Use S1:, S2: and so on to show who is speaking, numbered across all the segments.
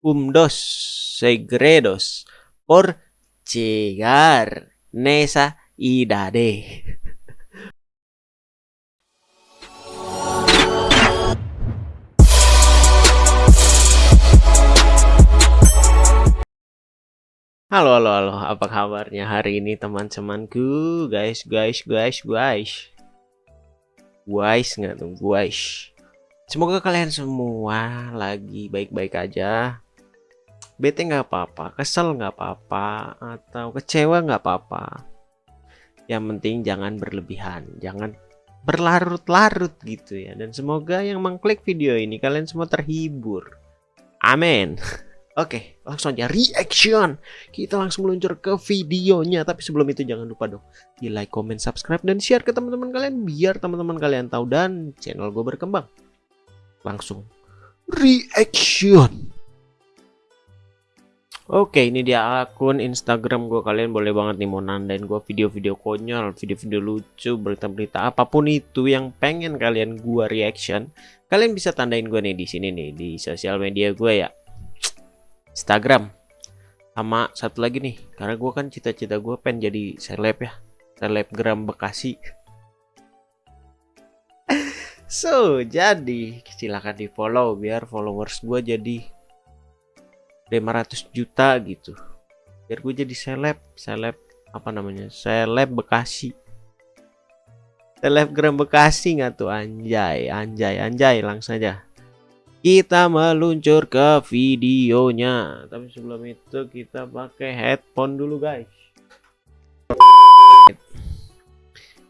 S1: un dos segredos por llegar nesa idade. Halo, halo, halo. Apa kabarnya hari ini teman-temanku? Guys, guys, guys, guys. Guys, nggak tuh, guys. Semoga kalian semua lagi baik-baik aja. Bete nggak apa-apa, kesel nggak apa-apa, atau kecewa nggak apa-apa. Yang penting jangan berlebihan, jangan berlarut-larut gitu ya. Dan semoga yang mengklik video ini kalian semua terhibur. Amin. Oke, langsung aja reaction. Kita langsung meluncur ke videonya. Tapi sebelum itu jangan lupa dong di like, comment, subscribe, dan share ke teman-teman kalian biar teman-teman kalian tahu dan channel gue berkembang langsung reaction Oke ini dia akun Instagram gue kalian boleh banget nih mau nandain gue video-video konyol video-video lucu berita-berita apa pun itu yang pengen kalian gue reaction kalian bisa tandain gue nih di sini nih di sosial media gue ya. Instagram. Sama satu lagi nih karena gue kan cita-cita gue pengen jadi seleb ya selebgram Bekasi. So, jadi silahkan di follow biar followers gue jadi 500 juta gitu. Biar gue jadi seleb, seleb apa namanya? Seleb Bekasi. Selebgram Bekasi nggak tuh anjay, anjay, anjay langsung aja. Kita meluncur ke videonya. Tapi sebelum itu kita pakai headphone dulu guys.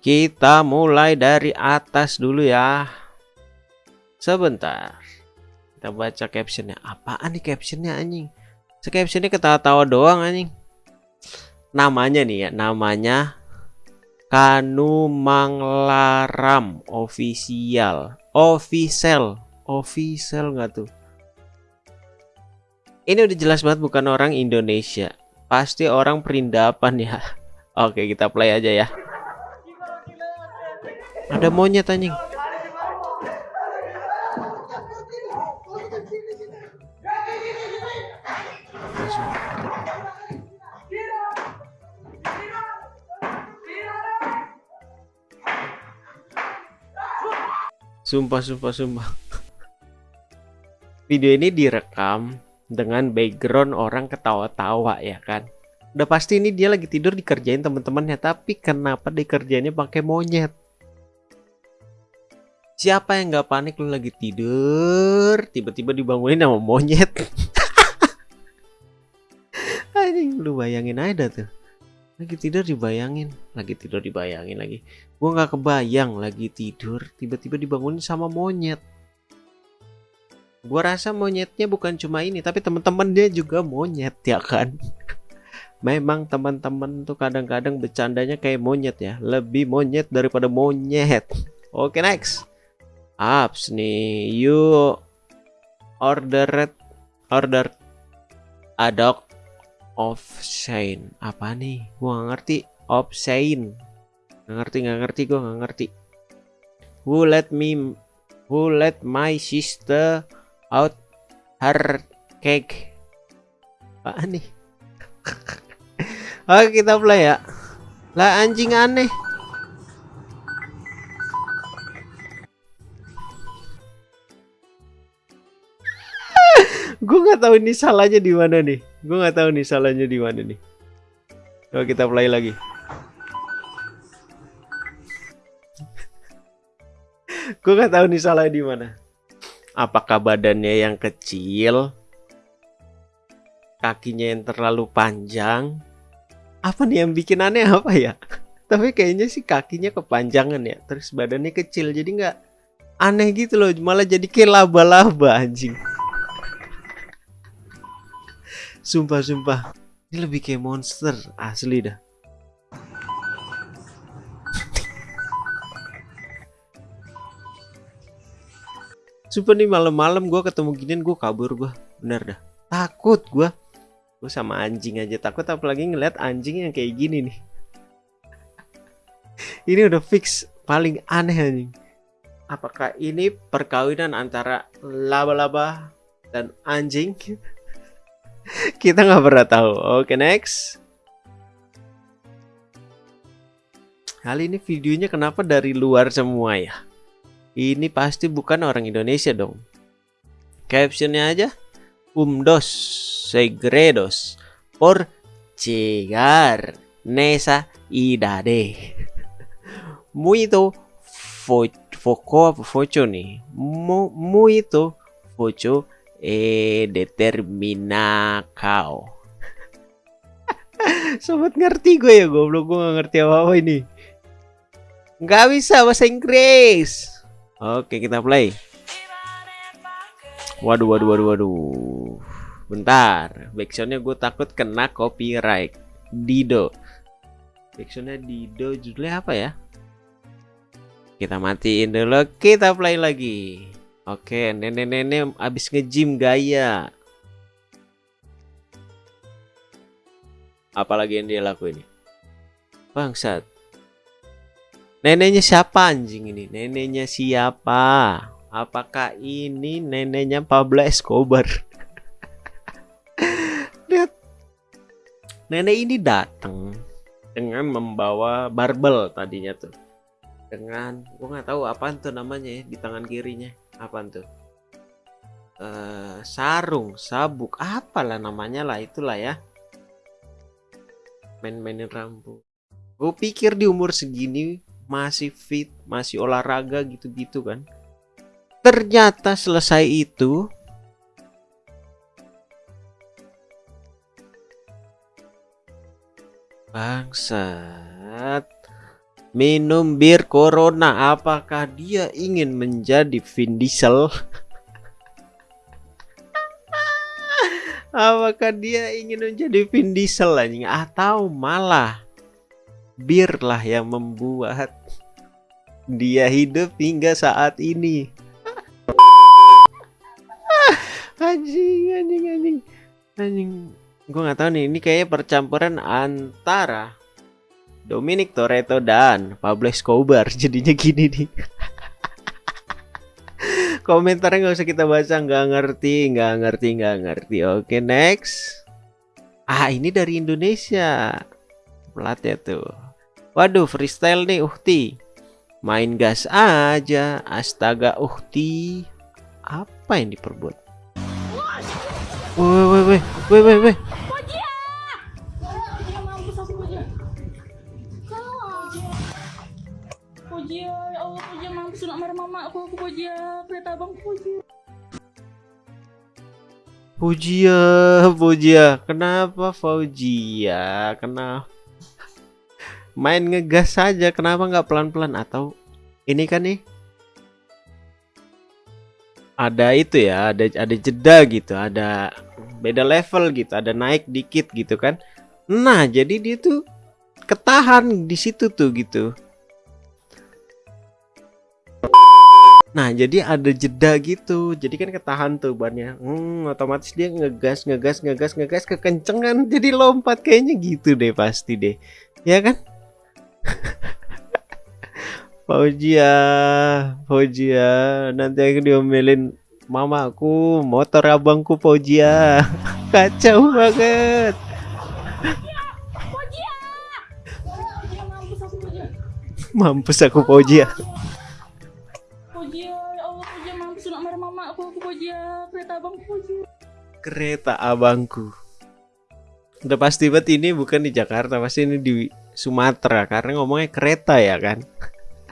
S1: Kita mulai dari atas dulu ya. Sebentar. Kita baca captionnya. Apaan nih captionnya anjing? Captionnya ketawa-tawa doang anjing. Namanya nih ya, namanya Kanu Manglaram official. Official. Official nggak tuh? Ini udah jelas banget bukan orang Indonesia. Pasti orang perindapan ya. Oke, kita play aja ya. Ada monyet anjing. Sumpah, sumpah, sumpah. Video ini direkam dengan background orang ketawa-tawa ya kan. Udah pasti ini dia lagi tidur dikerjain teman-temannya, tapi kenapa dikerjainnya pakai monyet? Siapa yang nggak panik lu lagi tidur, tiba-tiba dibangunin sama monyet? Anjing lu bayangin aja tuh. Lagi tidur dibayangin, lagi tidur dibayangin lagi. Gua nggak kebayang lagi tidur, tiba-tiba dibangunin sama monyet. Gua rasa monyetnya bukan cuma ini, tapi teman-teman dia juga monyet ya kan. Memang teman-teman tuh kadang-kadang bercandanya kayak monyet ya, lebih monyet daripada monyet. Oke, next apps nih you ordered order adok Shane apa nih? Gua gak ngerti. Of Shane nggak ngerti nggak ngerti gua nggak ngerti. Who let me who let my sister out her cake? Apa nih? Oke kita play ya. Lah anjing aneh. Gue nggak tahu ini salahnya di mana nih gue nggak tahu nih salahnya di mana nih. Coba kita play lagi. Gue nggak tahu nih salahnya di mana. Apakah badannya yang kecil? Kakinya yang terlalu panjang? Apa nih yang bikin aneh apa ya? Tapi kayaknya sih kakinya kepanjangan ya terus badannya kecil. Jadi nggak aneh gitu loh malah jadi kayak laba-laba anjing Sumpah, sumpah. Ini lebih kayak monster asli dah. Sumpah nih malam-malam gue ketemu ginian gue kabur gue. Bener dah. Takut gue. Gue sama anjing aja takut apalagi ngeliat anjing yang kayak gini nih. ini udah fix paling aneh anjing. Apakah ini perkawinan antara laba-laba dan anjing? kita nggak pernah tahu. Oke next. Kali ini videonya kenapa dari luar semua ya? Ini pasti bukan orang Indonesia dong. Captionnya aja um dos segredos por llegar nesa idade. Muito fo foco foco nih. Muito foco eh determina kau sobat ngerti gue ya goblok gue gak ngerti apa-apa ini. Nggak bisa bahasa Inggris. Oke kita play. Waduh waduh waduh waduh. Bentar. Backsoundnya gue takut kena copyright. Dido. Backsoundnya Dido judulnya apa ya? Kita matiin dulu kita play lagi Oke, nenek-nenek abis nge-gym gaya. Apalagi yang dia lakuin? Bangsat. Neneknya siapa anjing ini? Neneknya siapa? Apakah ini neneknya Pablo Escobar? Lihat. Nenek ini datang dengan membawa barbel tadinya tuh. Dengan gua nggak tahu apa tuh namanya ya di tangan kirinya apa tuh? Uh, sarung sabuk apalah namanya lah itulah ya. Main-mainin rambut. Gue pikir di umur segini masih fit masih olahraga gitu-gitu kan. Ternyata selesai itu bangsat minum bir corona. Apakah dia ingin menjadi Vin Diesel? Apakah dia ingin menjadi Vin Diesel anjing? Atau malah bir lah yang membuat dia hidup hingga saat ini? Anjing anjing anjing. Anjing gue nggak tahu nih. Ini kayaknya percampuran antara Dominic Toretto dan Pablo Escobar. Jadinya gini nih. Komentarnya nggak usah kita baca nggak ngerti nggak ngerti nggak ngerti. Oke next. Ah ini dari Indonesia. Pelatih tuh. Waduh freestyle nih Uhti. Main gas aja. Astaga Uhti. Apa yang diperbuat? Woi woi woi woi woi
S2: Fauzia kereta abang Fauzia
S1: Fauzia Fauzia kenapa kenapa? Main ngegas saja kenapa nggak pelan-pelan? Atau ini kan nih? Ada itu ya ada ada jeda gitu ada beda level gitu ada naik dikit gitu kan. Nah jadi dia tuh ketahan di situ tuh gitu Nah, jadi ada jeda gitu. Jadi kan ketahan tuh bannya. Hmm, otomatis dia ngegas, ngegas, ngegas, ngegas kekencengan. Jadi lompat kayaknya gitu deh pasti deh. Ya kan? Fauzia, Fauzia, nanti aku diomelin mamaku, motor abangku Fauzia. Kacau banget. Mampus aku Fauzia.
S2: Kereta abangku
S1: kereta abangku. Udah pasti banget ini bukan di Jakarta pasti ini di Sumatera karena ngomongnya kereta ya kan.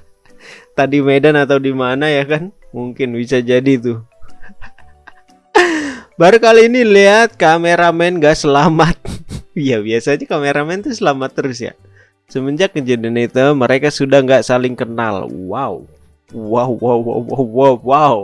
S1: Tadi Medan atau di mana ya kan? Mungkin bisa jadi tuh. Baru kali ini lihat kameramen gak selamat. Ya biasanya kameramen tuh selamat terus ya. Semenjak kejadian itu mereka sudah nggak saling kenal. Wow wow wow wow wow, wow.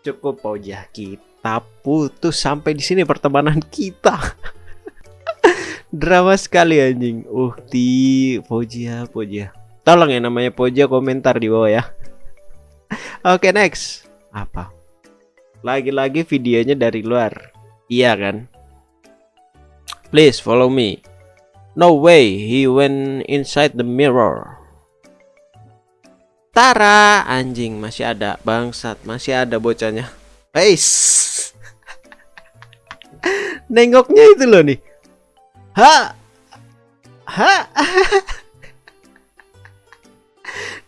S1: Cukup aja kita putus sampai di sini pertemanan kita. Drama sekali anjing. Uhti, Pojia, Pojia. Tolong ya namanya Pojia komentar di bawah ya. Oke, okay, next. Apa? Lagi-lagi videonya dari luar. Iya kan? Please follow me. No way, he went inside the mirror. Tara. Anjing masih ada. Bangsat masih ada bocahnya. Peace nengoknya itu loh nih. Ha. Ha.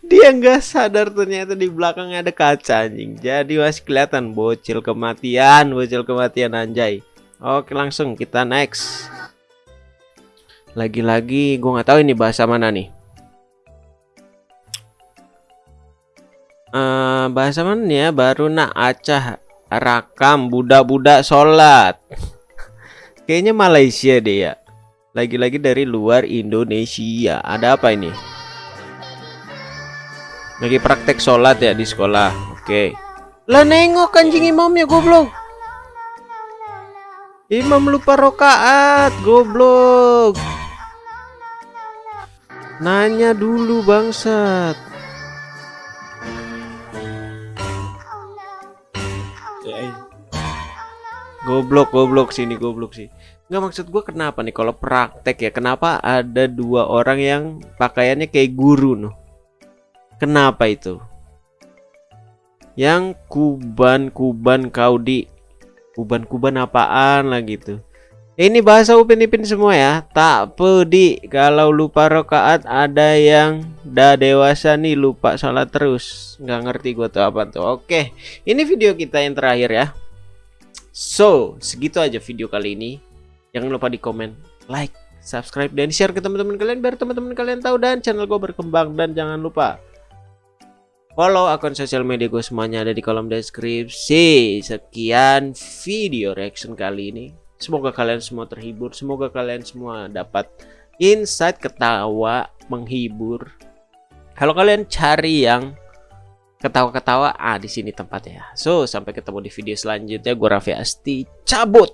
S1: Dia nggak sadar ternyata di belakangnya ada kaca anjing. Jadi masih kelihatan bocil kematian bocil kematian anjay. Oke langsung kita next. Lagi-lagi gue nggak tahu ini bahasa mana nih uh, bahasa mana ya? Baru nak acah rakam budak-budak sholat. Kayaknya Malaysia deh ya. Lagi-lagi dari luar Indonesia. Ada apa ini? Lagi praktek sholat ya di sekolah. Oke. Okay. lah nengok anjing imamnya goblok. Imam lupa rokaat goblok. Nanya dulu bangsat goblok goblok sini goblok sih nggak maksud gue kenapa nih kalau praktek ya kenapa ada dua orang yang pakaiannya kayak guru noh Kenapa itu? Yang kuban-kuban kau di kuban-kuban apaan lah gitu. Ini bahasa Upin Ipin semua ya. Tak pedi kalau lupa rokaat ada yang dah dewasa nih lupa sholat terus. Nggak ngerti gue tuh apa tuh. Oke, ini video kita yang terakhir ya. So, segitu aja video kali ini. Jangan lupa di komen, like, subscribe, dan share ke teman-teman kalian biar teman-teman kalian tahu dan channel gue berkembang. Dan jangan lupa Follow akun sosial media gue semuanya ada di kolom deskripsi. Sekian video reaction kali ini. Semoga kalian semua terhibur. Semoga kalian semua dapat insight, ketawa, menghibur. Kalau kalian cari yang ketawa-ketawa, ah di sini tempatnya. So, sampai ketemu di video selanjutnya. Gue Raffi Asti cabut.